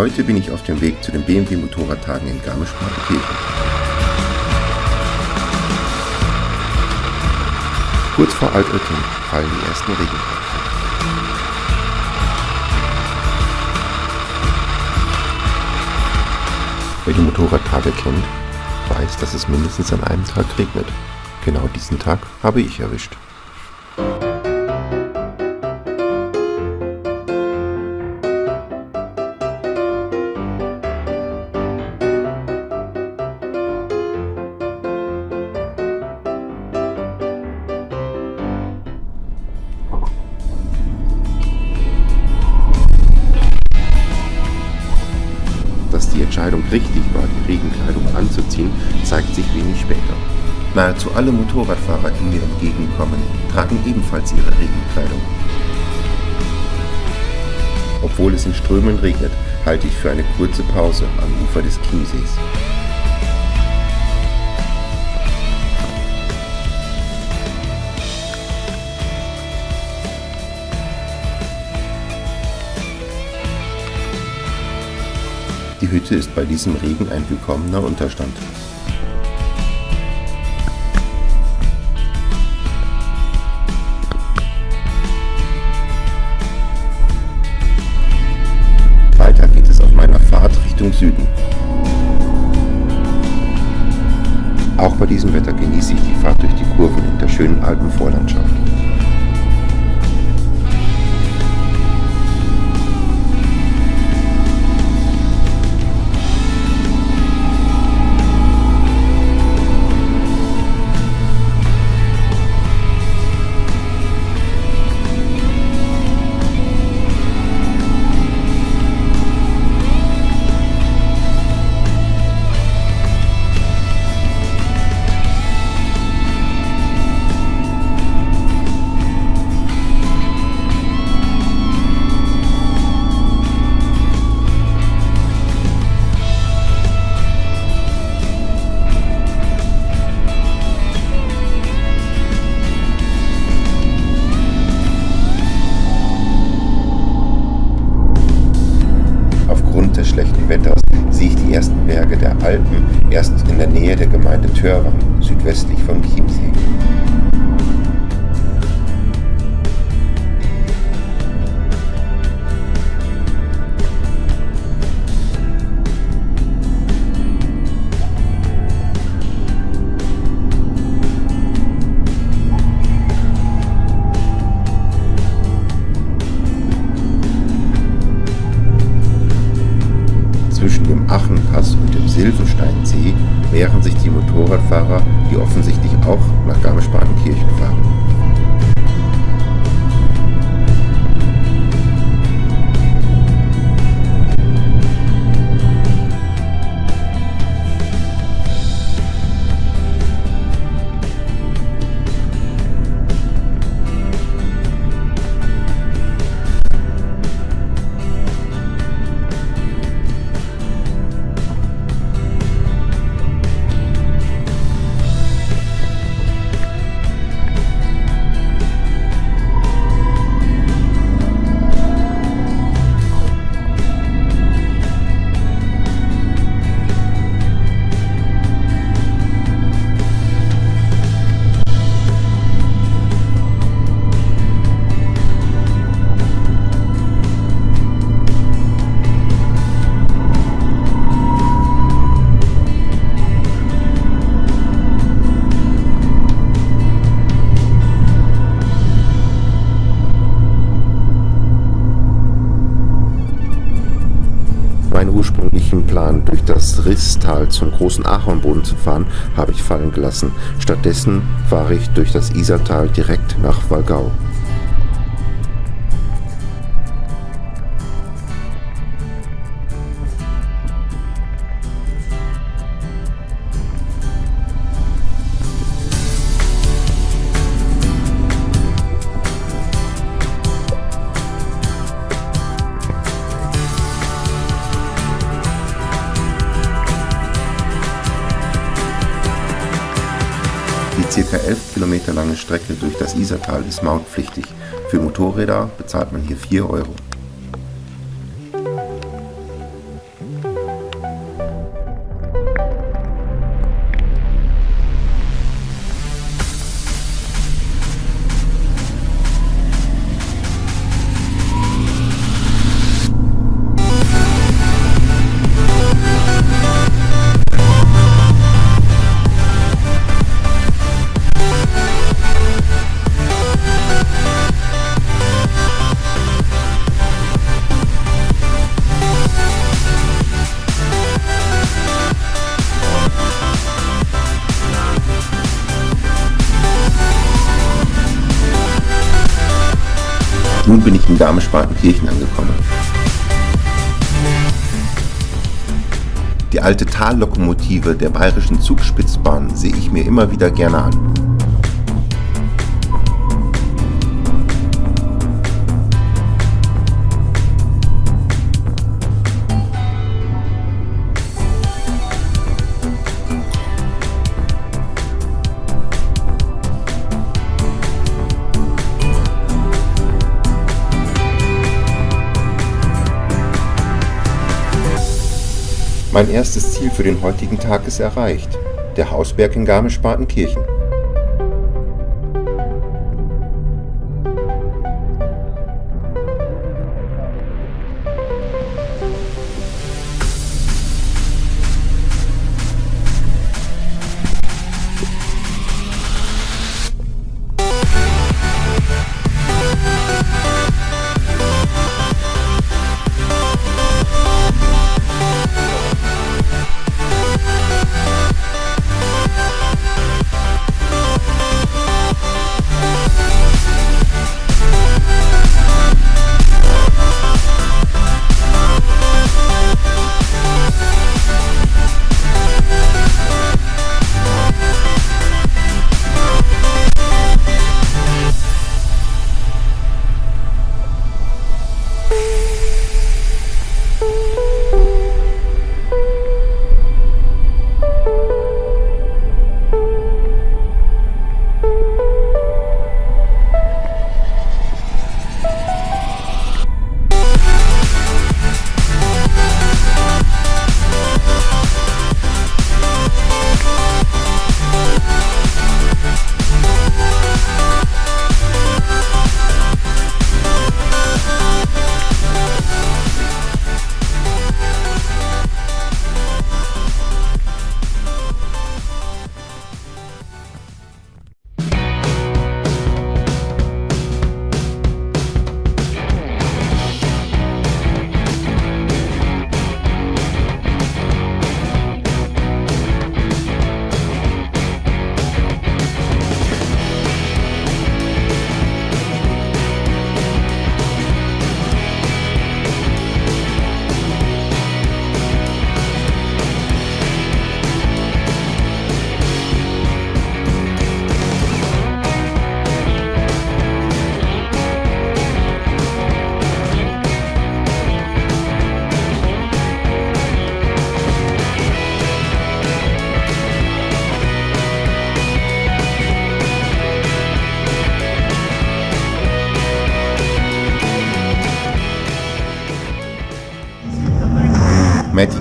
Heute bin ich auf dem Weg zu den BMW Motorradtagen in Garmisch-Partenkirchen. Kurz vor Altötting fallen die ersten Regentropfen. Wer die Motorradtage kennt, weiß, dass es mindestens an einem Tag regnet. Genau diesen Tag habe ich erwischt. Anzuziehen, zeigt sich wenig später. Nahezu alle Motorradfahrer, die mir entgegenkommen, tragen ebenfalls ihre Regenkleidung. Obwohl es in Strömen regnet, halte ich für eine kurze Pause am Ufer des Chiemsees. Die Hütte ist bei diesem Regen ein willkommener Unterstand. Weiter geht es auf meiner Fahrt Richtung Süden. Auch bei diesem Wetter genieße ich die Fahrt durch die Kurven in der schönen Alpenvorlandschaft. Die Motorradfahrer, die offensichtlich auch nach Garmisch-Partenkirchen fahren. Risstal zum großen Ahornboden zu fahren, habe ich fallen gelassen. Stattdessen fahre ich durch das Isartal direkt nach Walgau. Strecke durch das Isartal ist mautpflichtig. Für Motorräder bezahlt man hier 4 Euro. Nun bin ich in Garmisch-Partenkirchen angekommen. Die alte Tallokomotive der bayerischen Zugspitzbahn sehe ich mir immer wieder gerne an. Mein erstes Ziel für den heutigen Tag ist erreicht, der Hausberg in Garmisch-Partenkirchen.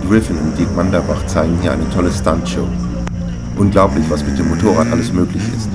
Griffin und Dirk Manderbach zeigen hier eine tolle Stuntshow. Unglaublich, was mit dem Motorrad alles möglich ist.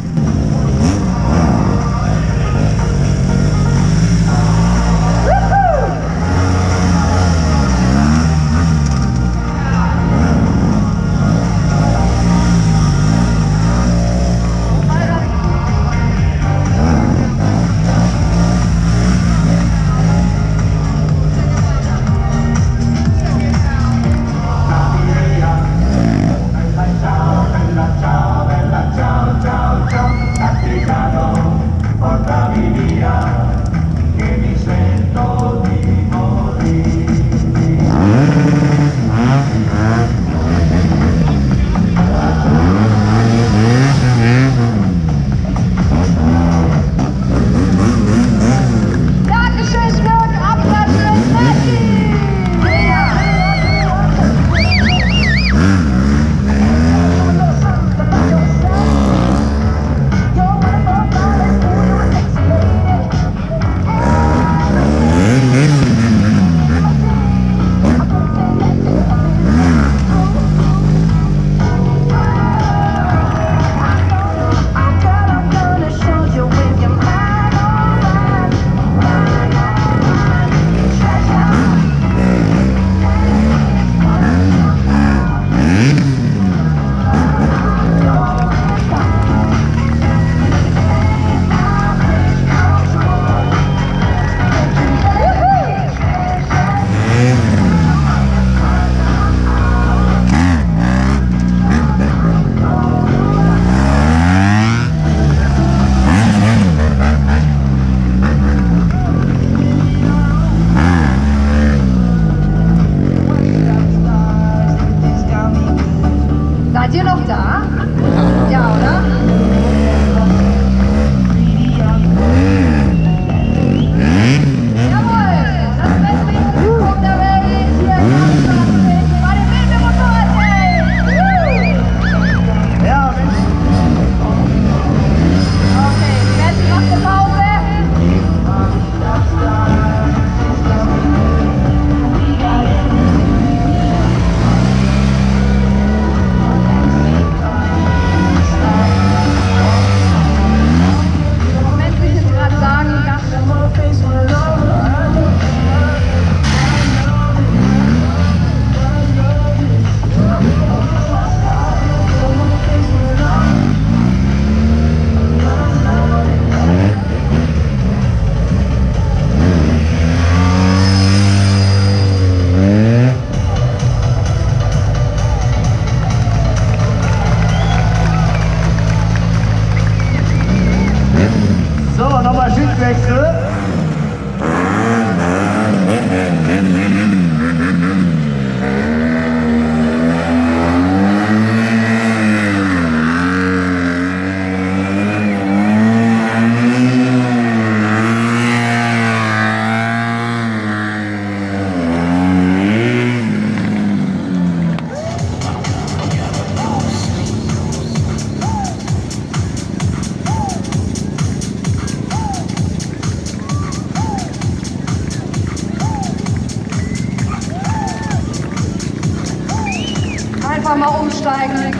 Einfach mal umsteigen.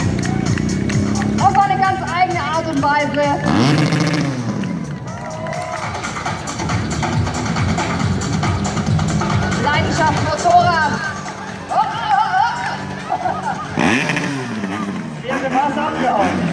Auf eine ganz eigene Art und Weise. Leidenschaft Motorrad. Oh, oh, oh. Vierte Maß abgehauen.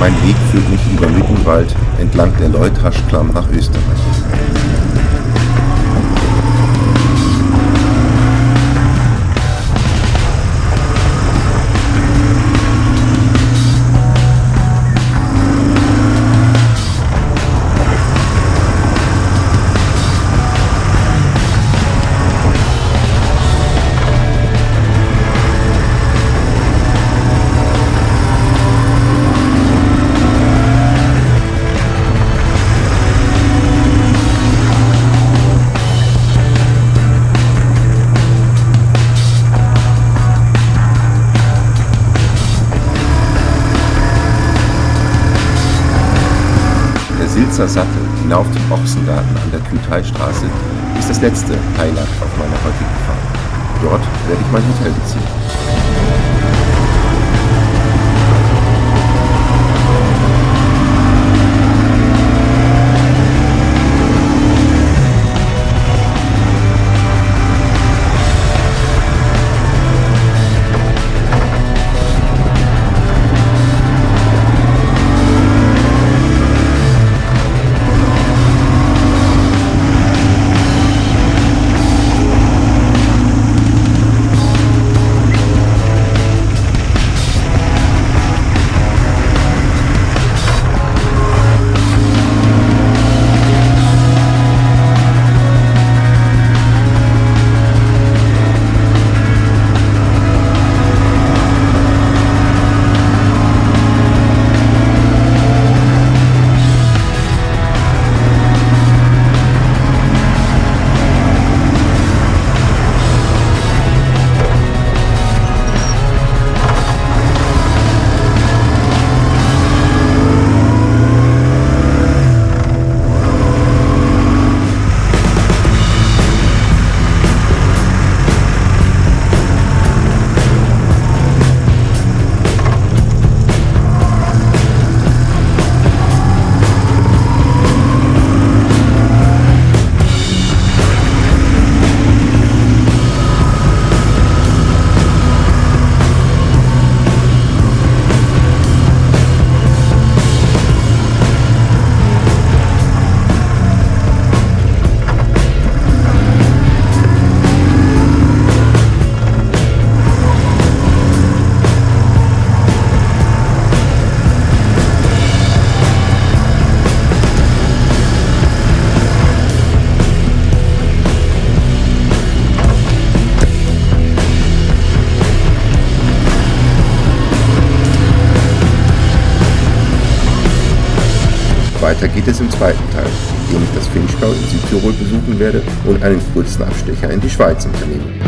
Mein Weg führt mich über Mittenwald entlang der Leutaschklamm nach Österreich. Silzer Sattel hinauf zum Ochsengarten an der Kühlteistraße ist das letzte Highlight auf meiner heutigen Fahrt. Dort werde ich mein Hotel beziehen. Weiter geht es im zweiten Teil, in dem ich das Finchgau in Südtirol besuchen werde und einen kurzen Abstecher in die Schweiz unternehme.